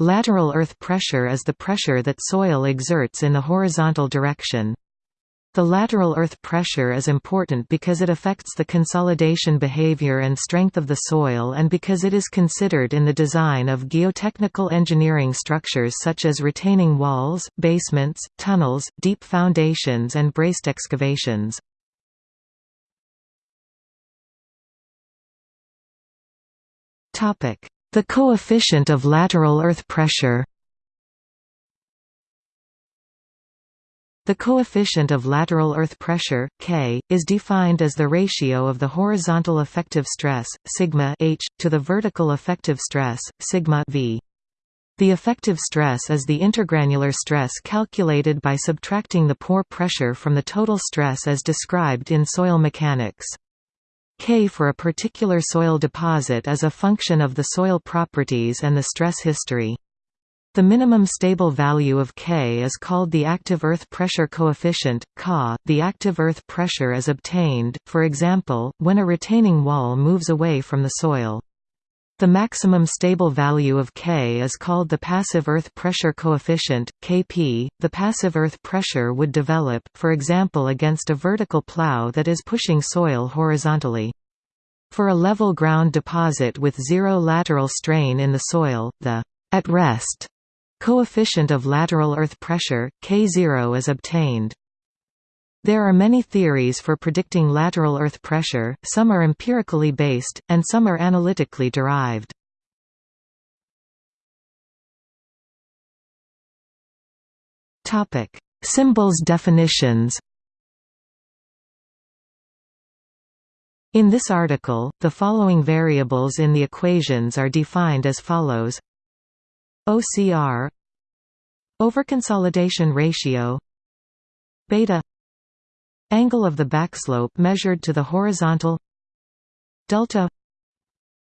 Lateral earth pressure is the pressure that soil exerts in the horizontal direction. The lateral earth pressure is important because it affects the consolidation behavior and strength of the soil and because it is considered in the design of geotechnical engineering structures such as retaining walls, basements, tunnels, deep foundations and braced excavations. The coefficient of lateral earth pressure The coefficient of lateral earth pressure, K, is defined as the ratio of the horizontal effective stress, sigma h, to the vertical effective stress, sigma v. The effective stress is the intergranular stress calculated by subtracting the pore pressure from the total stress as described in soil mechanics. K for a particular soil deposit is a function of the soil properties and the stress history. The minimum stable value of K is called the active earth pressure coefficient, Ka. The active earth pressure is obtained, for example, when a retaining wall moves away from the soil. The maximum stable value of K is called the passive earth pressure coefficient, Kp. The passive earth pressure would develop, for example against a vertical plow that is pushing soil horizontally. For a level ground deposit with zero lateral strain in the soil, the at rest Coefficient of lateral earth pressure, K0 is obtained. There are many theories for predicting lateral earth pressure, some are empirically based, and some are analytically derived. Symbols definitions In this article, the following variables in the equations are defined as follows OCR Overconsolidation ratio beta angle of the backslope measured to the horizontal delta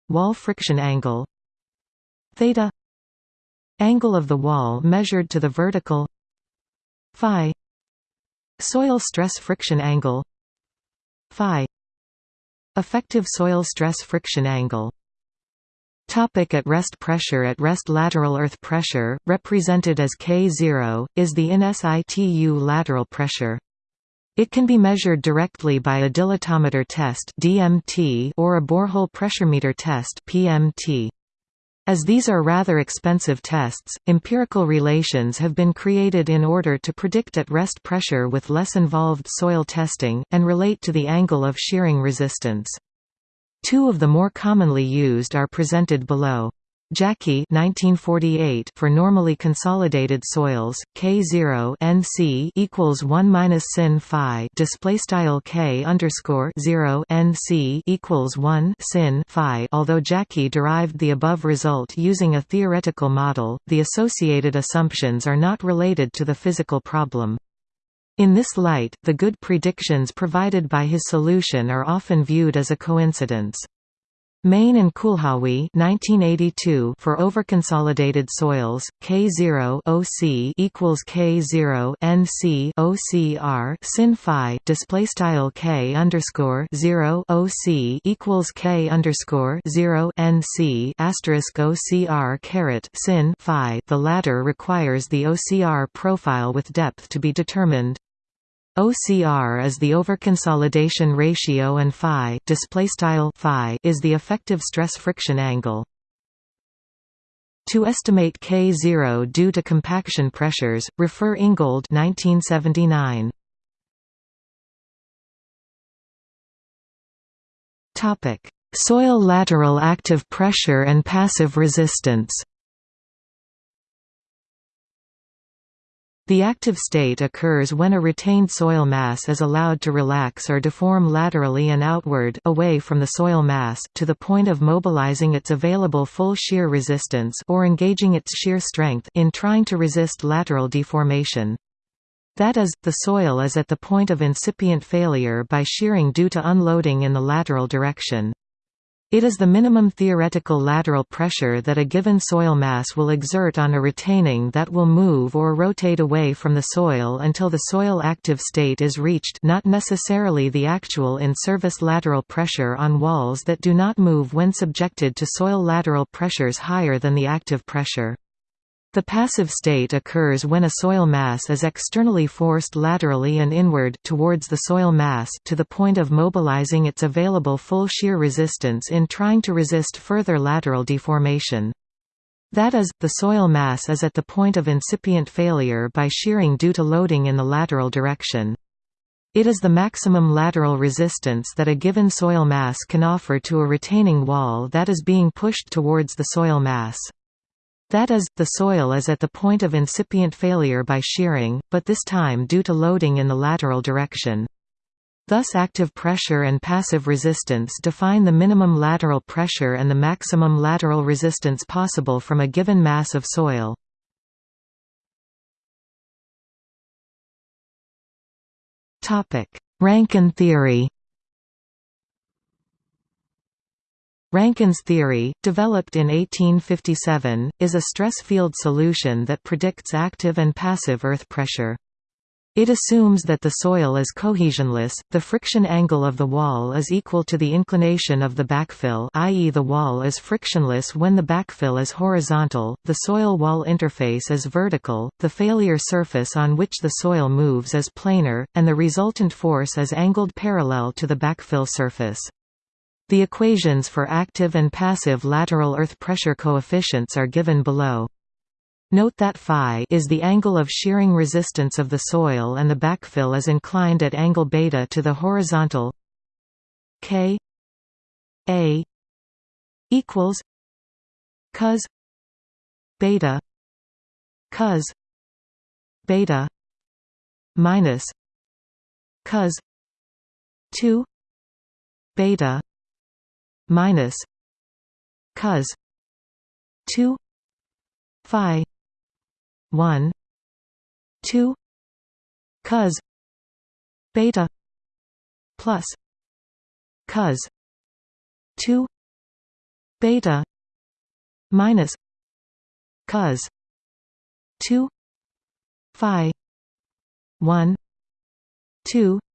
wall friction angle theta angle of the wall measured to the vertical phi soil stress friction angle phi effective soil stress friction angle Topic at rest Pressure at rest lateral earth pressure, represented as K0, is the in situ lateral pressure. It can be measured directly by a dilatometer test DMT or a borehole pressuremeter test PMT. As these are rather expensive tests, empirical relations have been created in order to predict at rest pressure with less involved soil testing, and relate to the angle of shearing resistance. Two of the more commonly used are presented below. Jáky 1948 for normally consolidated soils K0 NC equals 1 minus sin phi display style K underscore 0 NC equals 1 sin phi although Jáky derived the above result using a theoretical model the associated assumptions are not related to the physical problem in this light, the good predictions provided by his solution are often viewed as a coincidence. Mayne and Kulhawy 1982 for overconsolidated soils K0 OC equals K0 NC OCR sin phi display style K underscore 0 OC equals K underscore 0 NC asterisk OCR caret sin phi the latter requires the OCR profile with depth to be determined OCR is the overconsolidation ratio and phi display style phi is the effective stress friction angle. To estimate K0 due to compaction pressures, refer Ingold 1979. Topic: Soil lateral active pressure and passive resistance. The active state occurs when a retained soil mass is allowed to relax or deform laterally and outward away from the soil mass to the point of mobilizing its available full shear resistance or engaging its shear strength in trying to resist lateral deformation. That is, the soil is at the point of incipient failure by shearing due to unloading in the lateral direction. It is the minimum theoretical lateral pressure that a given soil mass will exert on a retaining that will move or rotate away from the soil until the soil active state is reached not necessarily the actual in-service lateral pressure on walls that do not move when subjected to soil lateral pressures higher than the active pressure. The passive state occurs when a soil mass is externally forced laterally and inward towards the soil mass to the point of mobilizing its available full shear resistance in trying to resist further lateral deformation. That is, the soil mass is at the point of incipient failure by shearing due to loading in the lateral direction. It is the maximum lateral resistance that a given soil mass can offer to a retaining wall that is being pushed towards the soil mass. That is, the soil is at the point of incipient failure by shearing, but this time due to loading in the lateral direction. Thus active pressure and passive resistance define the minimum lateral pressure and the maximum lateral resistance possible from a given mass of soil. Rankine theory Rankine's theory, developed in 1857, is a stress field solution that predicts active and passive earth pressure. It assumes that the soil is cohesionless, the friction angle of the wall is equal to the inclination of the backfill i.e. the wall is frictionless when the backfill is horizontal, the soil-wall interface is vertical, the failure surface on which the soil moves is planar, and the resultant force is angled parallel to the backfill surface. The equations for active and passive lateral earth pressure coefficients are given below. Note that phi is the angle of shearing resistance of the soil and the backfill is inclined at angle beta to the horizontal k a equals cos beta cos beta minus cos 2 beta minus cos 2 phi 1 2 cos beta plus cos 2 beta minus cos 2 phi 1 2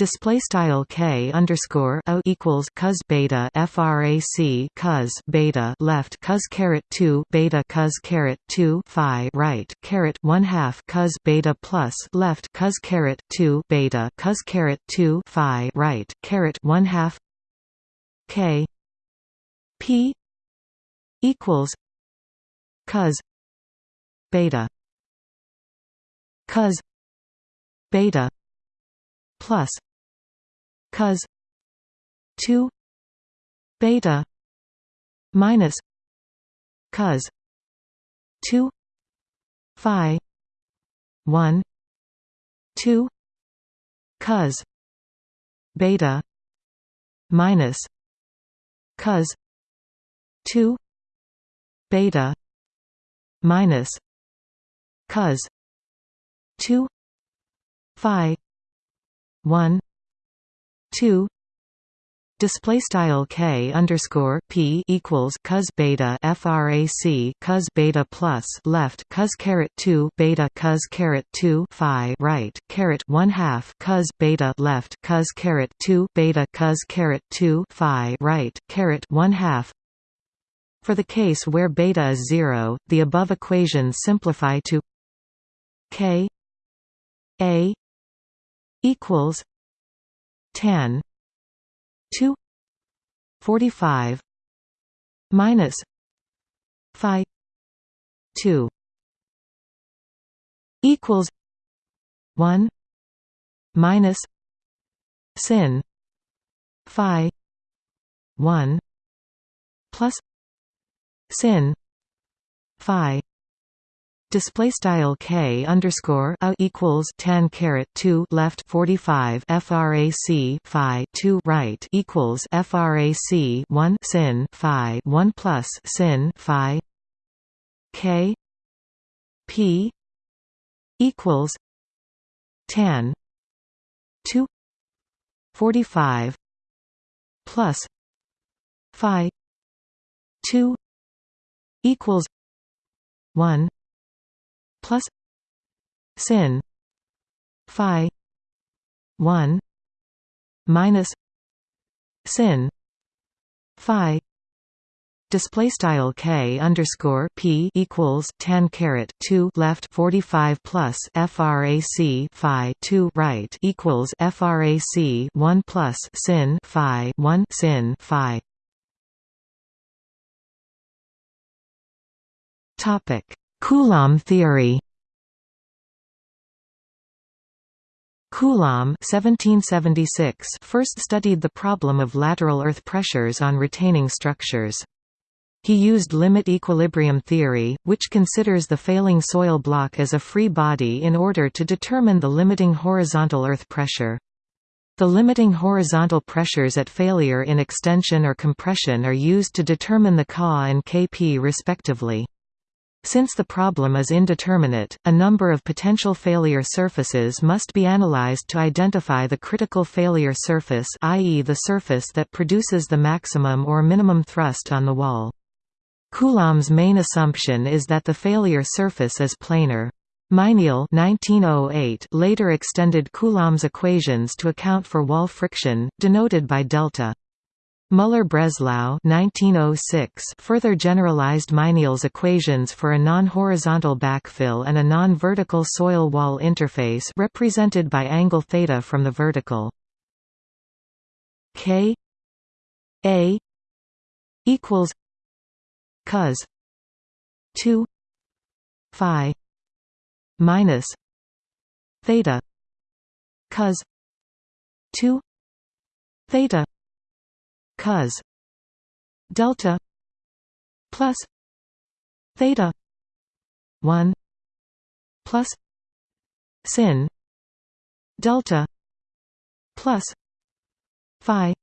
display style k underscore o equals cos beta frac cos beta left cos caret 2 beta cos caret 2 phi right caret 1 half cos beta plus left cos caret 2 beta cos caret 2 phi right caret 1 half k p equals cos beta cos beta plus cos 2 beta minus cos 2 phi 1 2 cos beta minus cos 2 beta minus cos 2 phi 1 2 display style k underscore p equals cos beta frac cos beta plus left cos caret 2 beta cos caret 2 phi right caret 1 half cos beta left cos caret 2 beta cos caret 2 phi right caret 1 half. For the case where beta is 0 the above equations simplify to k a equals tan 2 45 minus phi 2 equals 1 minus sin phi 1 plus sin phi Display style k underscore a equals tan caret two left forty five frac phi two right equals frac one sin phi one plus sin phi k p equals tan two forty five plus phi two equals one plus sin phi 1 minus sin phi display style k underscore p equals 10 caret 2 left 45 plus frac phi 2 right equals frac 1 plus sin phi 1 sin phi. Topic coulomb theory Coulomb 1776 first studied the problem of lateral earth pressures on retaining structures. He used limit equilibrium theory, which considers the failing soil block as a free body in order to determine the limiting horizontal earth pressure. The limiting horizontal pressures at failure in extension or compression are used to determine the Ka and Kp respectively. Since the problem is indeterminate, a number of potential failure surfaces must be analyzed to identify the critical failure surface i.e. the surface that produces the maximum or minimum thrust on the wall. Coulomb's main assumption is that the failure surface is planar. Mayniel 1908 later extended Coulomb's equations to account for wall friction, denoted by delta. Müller-Breslau oh further generalized Mayniel's equations for a non-horizontal backfill and a non-vertical soil wall interface represented by angle theta from the vertical. K A equals cos 2 phi minus theta cos 2 theta cos delta plus theta 1 plus sin delta plus phi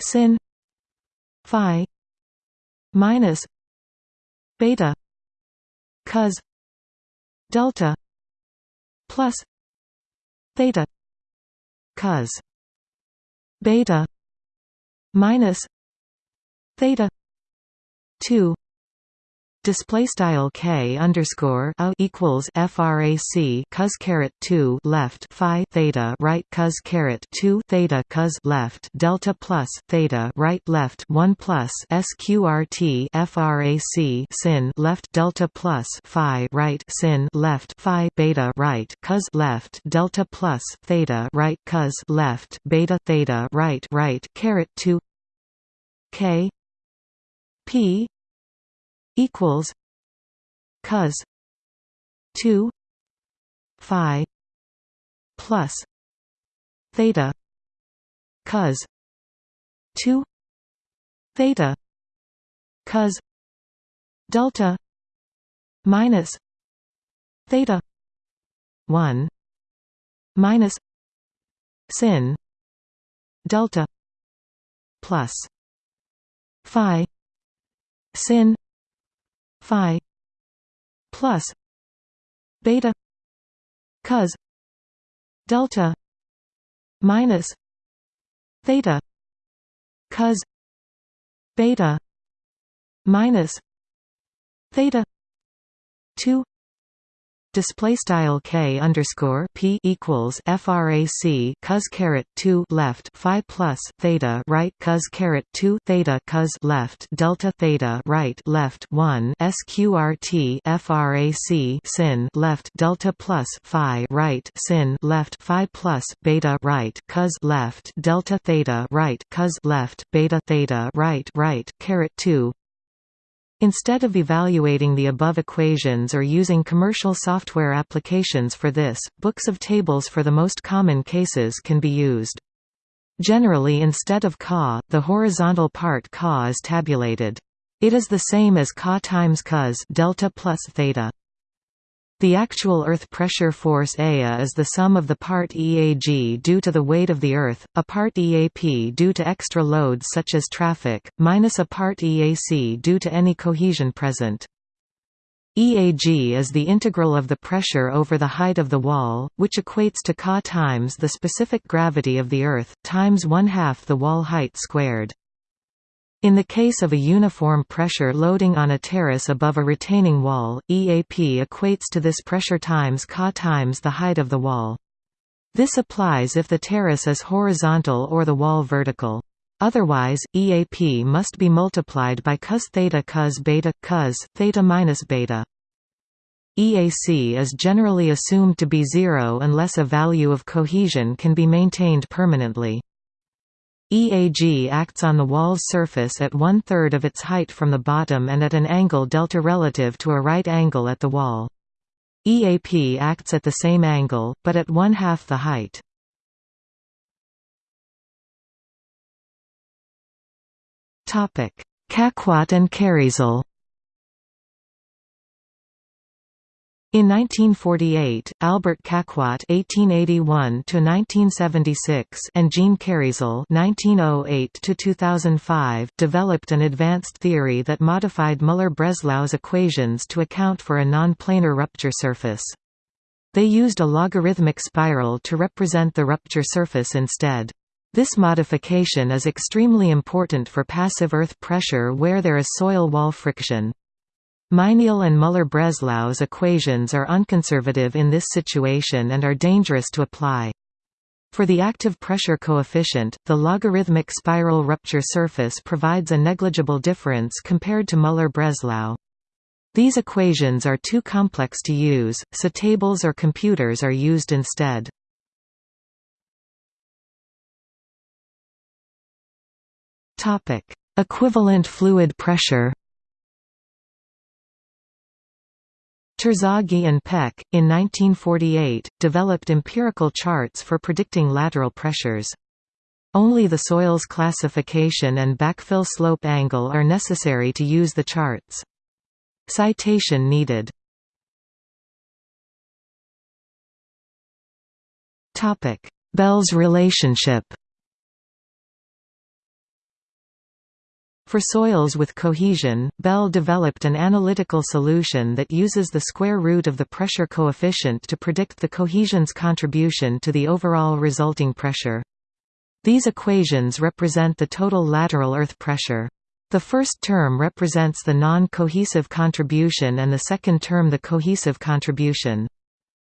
sin phi minus beta cos delta plus theta cos beta minus theta 2 display style k underscore a equals frac cos caret 2 left phi theta right cos caret 2 theta cos left delta plus theta right left 1 plus sqrt frac sin left delta plus phi right sin left phi beta right cos left delta plus theta right cos left beta theta right right caret 2 k p equals cos 2 phi plus theta cos 2 theta cos delta minus theta 1 minus sin delta plus phi. Sin. Phi. Plus. Beta. Cos. Delta. Minus. Theta. Cos. Beta. Minus. Theta. 2 display style k underscore p equals frac cos caret 2 left phi plus theta right cos caret 2 theta cos left delta theta right left 1 sqrt frac sin left delta plus phi right sin left phi plus beta right cos left delta theta right cos left beta theta right right caret 2 Instead of evaluating the above equations or using commercial software applications for this, books of tables for the most common cases can be used. Generally instead of Ka, the horizontal part Ka is tabulated. It is the same as Ka times cos delta plus theta. The actual Earth pressure force Ea is the sum of the part EAG due to the weight of the Earth, a part EAP due to extra loads such as traffic, minus a part EAC due to any cohesion present. EAG is the integral of the pressure over the height of the wall, which equates to Ka times the specific gravity of the Earth, times one-half the wall height squared. In the case of a uniform pressure loading on a terrace above a retaining wall, EAP equates to this pressure times Ka times the height of the wall. This applies if the terrace is horizontal or the wall vertical. Otherwise, EAP must be multiplied by cos theta cos beta cos theta minus beta. EAC is generally assumed to be zero unless a value of cohesion can be maintained permanently. EAG acts on the wall's surface at one-third of its height from the bottom and at an angle delta relative to a right angle at the wall. EAP acts at the same angle, but at one-half the height. Caquot and Kérisel In 1948, Albert Caquot (1881–1976) and Jean Kérisel (1908–2005) developed an advanced theory that modified Müller-Breslau's equations to account for a non-planar rupture surface. They used a logarithmic spiral to represent the rupture surface instead. This modification is extremely important for passive earth pressure where there is soil wall friction. Mayniel and Müller-Breslau's equations are unconservative in this situation and are dangerous to apply. For the active pressure coefficient, the logarithmic spiral rupture surface provides a negligible difference compared to Müller-Breslau. These equations are too complex to use, so tables or computers are used instead. Equivalent fluid pressure Terzaghi and Peck, in 1948, developed empirical charts for predicting lateral pressures. Only the soil's classification and backfill slope angle are necessary to use the charts. Citation needed Bell's relationship For soils with cohesion, Bell developed an analytical solution that uses the square root of the pressure coefficient to predict the cohesion's contribution to the overall resulting pressure. These equations represent the total lateral earth pressure. The first term represents the non-cohesive contribution and the second term the cohesive contribution.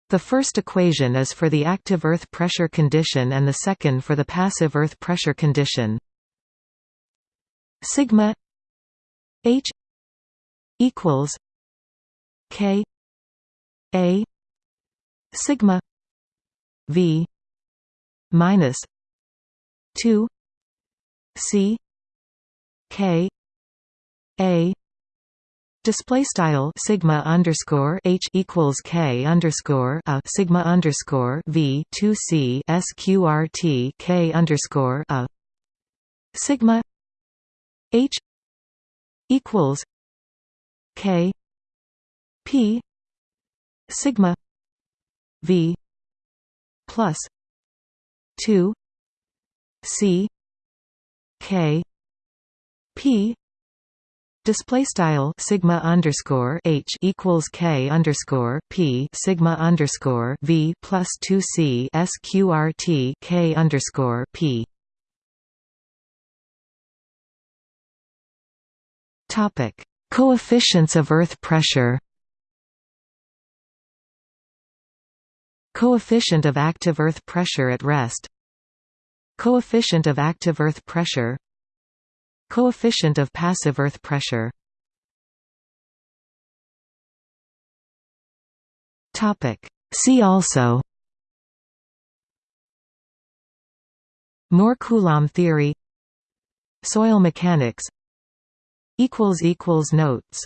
The first equation is for the active earth pressure condition and the second for the passive earth pressure condition sigma h equals k a sigma v minus 2 c k a. Display style sigma underscore h equals k underscore a sigma underscore v two c sqrt k underscore a. Sigma H equals K P sigma V plus two C K P Display style sigma underscore h equals k underscore p sigma underscore v plus two c sqrt k underscore p Topic: Coefficients of earth pressure. Coefficient of active earth pressure at rest. Coefficient of active earth pressure. Coefficient of passive earth pressure. Topic: See also Mohr-Coulomb theory Soil mechanics Notes